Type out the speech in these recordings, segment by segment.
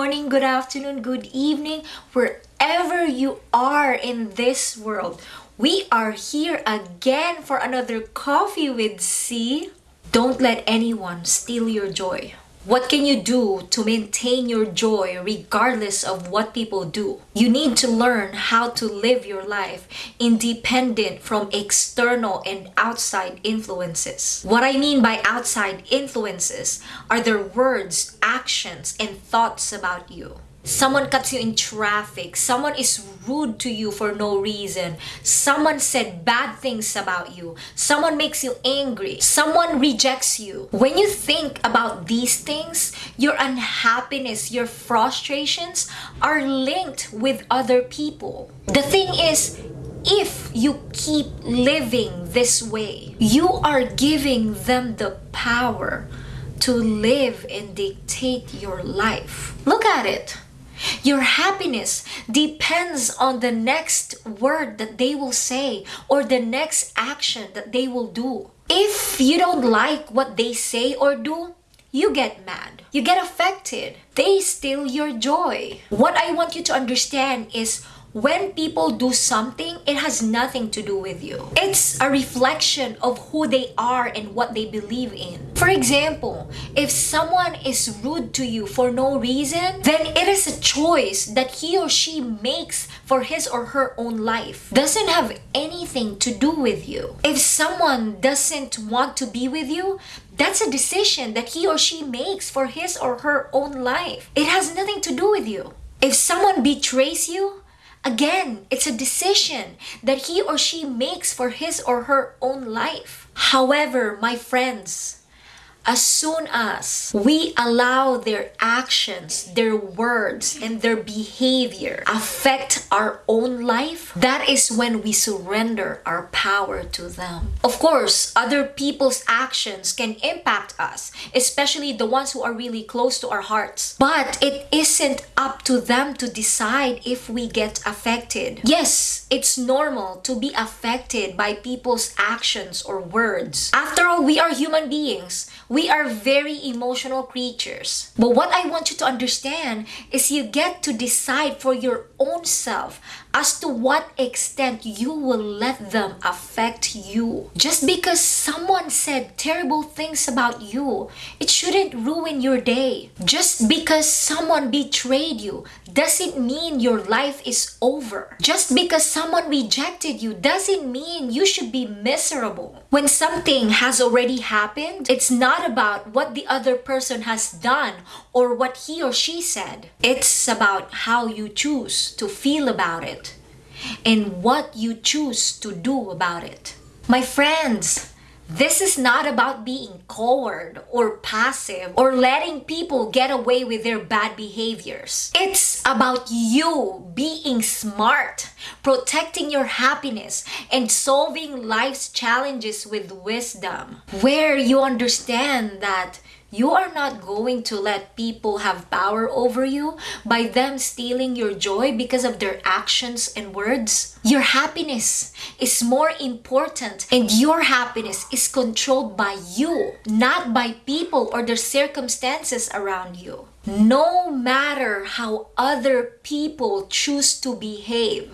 Morning, good afternoon, good evening, wherever you are in this world. We are here again for another Coffee with C. Don't let anyone steal your joy. What can you do to maintain your joy regardless of what people do? You need to learn how to live your life independent from external and outside influences. What I mean by outside influences are their words, actions, and thoughts about you. Someone cuts you in traffic. Someone is rude to you for no reason. Someone said bad things about you. Someone makes you angry. Someone rejects you. When you think about these things, your unhappiness, your frustrations are linked with other people. The thing is, if you keep living this way, you are giving them the power to live and dictate your life. Look at it. Your happiness depends on the next word that they will say or the next action that they will do. If you don't like what they say or do, you get mad. You get affected. They steal your joy. What I want you to understand is when people do something, it has nothing to do with you. It's a reflection of who they are and what they believe in. For example, if someone is rude to you for no reason, then it is a choice that he or she makes for his or her own life. Doesn't have anything to do with you. If someone doesn't want to be with you, that's a decision that he or she makes for his or her own life. It has nothing to do with you. If someone betrays you, Again, it's a decision that he or she makes for his or her own life. However, my friends, as soon as we allow their actions, their words, and their behavior affect our own life, that is when we surrender our power to them. Of course, other people's actions can impact us, especially the ones who are really close to our hearts. But it isn't up to them to decide if we get affected. Yes, it's normal to be affected by people's actions or words. After all, we are human beings. We are very emotional creatures. But what I want you to understand is you get to decide for your own self as to what extent you will let them affect you. Just because someone said terrible things about you, it shouldn't ruin your day. Just because someone betrayed you doesn't mean your life is over. Just because someone rejected you doesn't mean you should be miserable. When something has already happened, it's not about what the other person has done or what he or she said. It's about how you choose to feel about it and what you choose to do about it. My friends, this is not about being coward or passive or letting people get away with their bad behaviors. It's about you being smart, protecting your happiness, and solving life's challenges with wisdom. Where you understand that you are not going to let people have power over you by them stealing your joy because of their actions and words. Your happiness is more important and your happiness is controlled by you, not by people or their circumstances around you. No matter how other people choose to behave,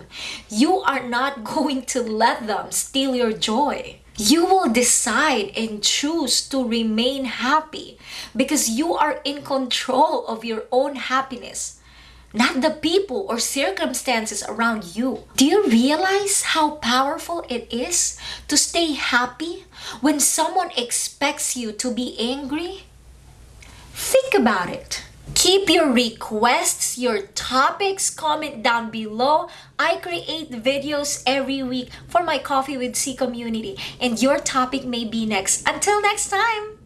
you are not going to let them steal your joy you will decide and choose to remain happy because you are in control of your own happiness, not the people or circumstances around you. Do you realize how powerful it is to stay happy when someone expects you to be angry? Think about it. Keep your requests, your topics, comment down below. I create videos every week for my Coffee with C community and your topic may be next. Until next time!